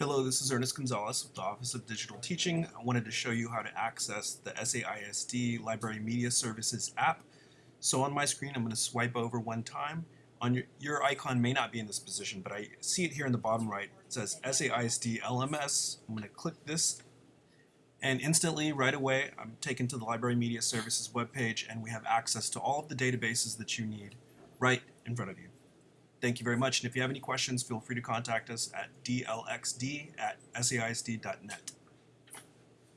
Hello, this is Ernest Gonzalez with the Office of Digital Teaching. I wanted to show you how to access the SAISD Library Media Services app. So on my screen, I'm going to swipe over one time. On your, your icon may not be in this position, but I see it here in the bottom right. It says SAISD LMS. I'm going to click this and instantly, right away, I'm taken to the Library Media Services webpage and we have access to all of the databases that you need right in front of you. Thank you very much, and if you have any questions, feel free to contact us at dlxd at saisd.net.